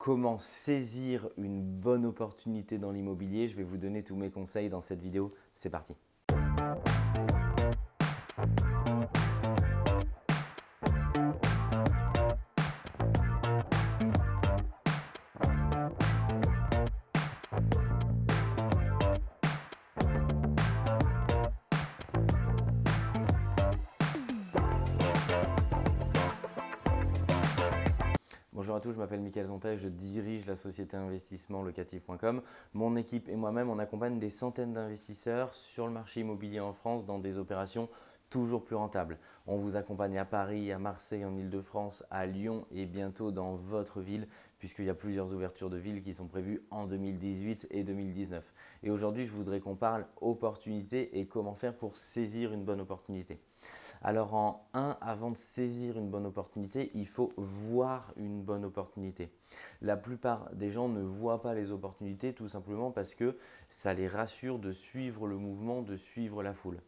comment saisir une bonne opportunité dans l'immobilier. Je vais vous donner tous mes conseils dans cette vidéo. C'est parti Bonjour à tous, je m'appelle Mickaël Zonta je dirige la société investissement locatif.com. Mon équipe et moi-même, on accompagne des centaines d'investisseurs sur le marché immobilier en France dans des opérations toujours plus rentables. On vous accompagne à Paris, à Marseille, en Ile-de-France, à Lyon et bientôt dans votre ville puisqu'il y a plusieurs ouvertures de villes qui sont prévues en 2018 et 2019. Et aujourd'hui, je voudrais qu'on parle opportunité et comment faire pour saisir une bonne opportunité. Alors en 1, avant de saisir une bonne opportunité, il faut voir une bonne opportunité. La plupart des gens ne voient pas les opportunités tout simplement parce que ça les rassure de suivre le mouvement, de suivre la foule.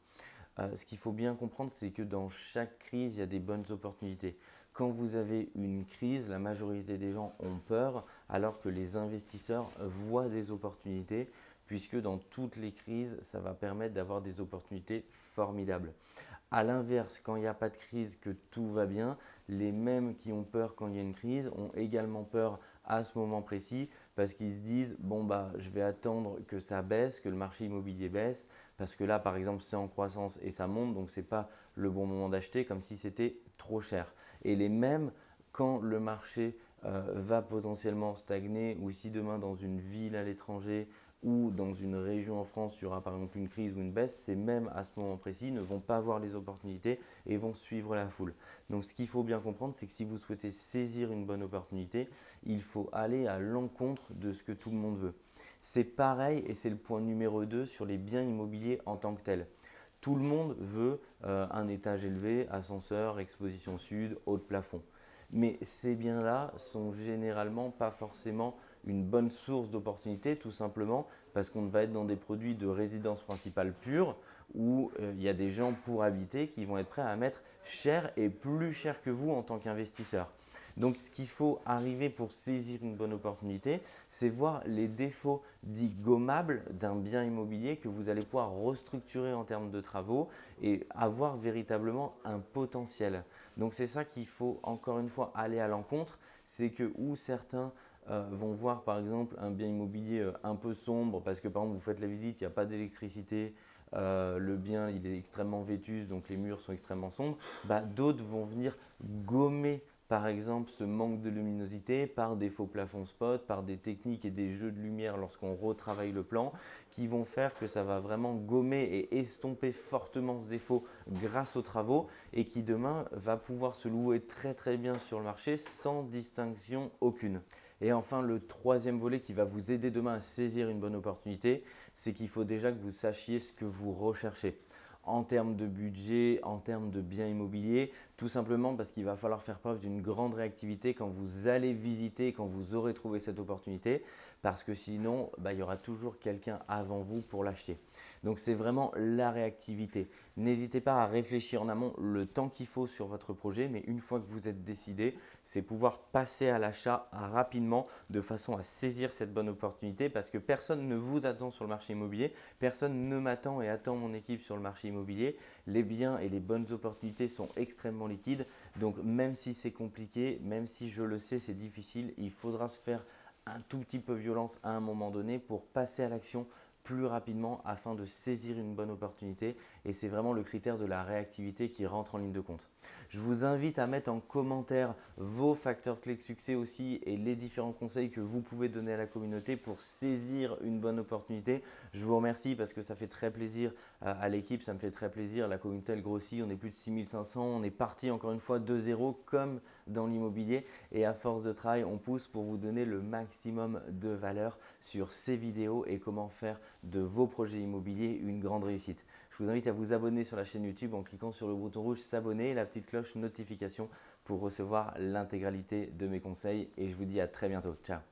Euh, ce qu'il faut bien comprendre, c'est que dans chaque crise, il y a des bonnes opportunités. Quand vous avez une crise, la majorité des gens ont peur alors que les investisseurs voient des opportunités puisque dans toutes les crises, ça va permettre d'avoir des opportunités formidables. A l'inverse, quand il n'y a pas de crise, que tout va bien, les mêmes qui ont peur quand il y a une crise ont également peur à ce moment précis parce qu'ils se disent bon bah je vais attendre que ça baisse, que le marché immobilier baisse parce que là par exemple c'est en croissance et ça monte donc ce n'est pas le bon moment d'acheter comme si c'était trop cher. Et les mêmes quand le marché euh, va potentiellement stagner ou si demain dans une ville à l'étranger ou dans une région en France, il y aura par exemple une crise ou une baisse, ces mêmes à ce moment précis ne vont pas voir les opportunités et vont suivre la foule. Donc ce qu'il faut bien comprendre, c'est que si vous souhaitez saisir une bonne opportunité, il faut aller à l'encontre de ce que tout le monde veut. C'est pareil et c'est le point numéro 2 sur les biens immobiliers en tant que tels. Tout le monde veut euh, un étage élevé, ascenseur, exposition sud, haut de plafond. Mais ces biens-là sont généralement pas forcément une bonne source d'opportunité tout simplement parce qu'on va être dans des produits de résidence principale pure où euh, il y a des gens pour habiter qui vont être prêts à mettre cher et plus cher que vous en tant qu'investisseur. Donc, ce qu'il faut arriver pour saisir une bonne opportunité, c'est voir les défauts dits gommables d'un bien immobilier que vous allez pouvoir restructurer en termes de travaux et avoir véritablement un potentiel. Donc, c'est ça qu'il faut encore une fois aller à l'encontre. C'est que où certains euh, vont voir par exemple un bien immobilier euh, un peu sombre parce que par exemple vous faites la visite, il n'y a pas d'électricité, euh, le bien il est extrêmement vétuste donc les murs sont extrêmement sombres, bah, d'autres vont venir gommer par exemple ce manque de luminosité par des faux plafonds spot, par des techniques et des jeux de lumière lorsqu'on retravaille le plan qui vont faire que ça va vraiment gommer et estomper fortement ce défaut grâce aux travaux et qui demain va pouvoir se louer très très bien sur le marché sans distinction aucune. Et enfin, le troisième volet qui va vous aider demain à saisir une bonne opportunité, c'est qu'il faut déjà que vous sachiez ce que vous recherchez en termes de budget, en termes de biens immobiliers, tout simplement parce qu'il va falloir faire preuve d'une grande réactivité quand vous allez visiter, quand vous aurez trouvé cette opportunité, parce que sinon, bah, il y aura toujours quelqu'un avant vous pour l'acheter. Donc, c'est vraiment la réactivité. N'hésitez pas à réfléchir en amont le temps qu'il faut sur votre projet, mais une fois que vous êtes décidé, c'est pouvoir passer à l'achat rapidement de façon à saisir cette bonne opportunité parce que personne ne vous attend sur le marché immobilier, personne ne m'attend et attend mon équipe sur le marché immobilier. Les biens et les bonnes opportunités sont extrêmement liquides, donc même si c'est compliqué, même si je le sais, c'est difficile, il faudra se faire un tout petit peu violence à un moment donné pour passer à l'action plus rapidement afin de saisir une bonne opportunité et c'est vraiment le critère de la réactivité qui rentre en ligne de compte. Je vous invite à mettre en commentaire vos facteurs clés de succès aussi et les différents conseils que vous pouvez donner à la communauté pour saisir une bonne opportunité. Je vous remercie parce que ça fait très plaisir à l'équipe, ça me fait très plaisir. La communauté elle grossit, on est plus de 6500, on est parti encore une fois de zéro comme dans l'immobilier et à force de travail, on pousse pour vous donner le maximum de valeur sur ces vidéos et comment faire de vos projets immobiliers une grande réussite. Je vous invite à vous abonner sur la chaîne YouTube en cliquant sur le bouton rouge s'abonner et la petite cloche notification pour recevoir l'intégralité de mes conseils et je vous dis à très bientôt. Ciao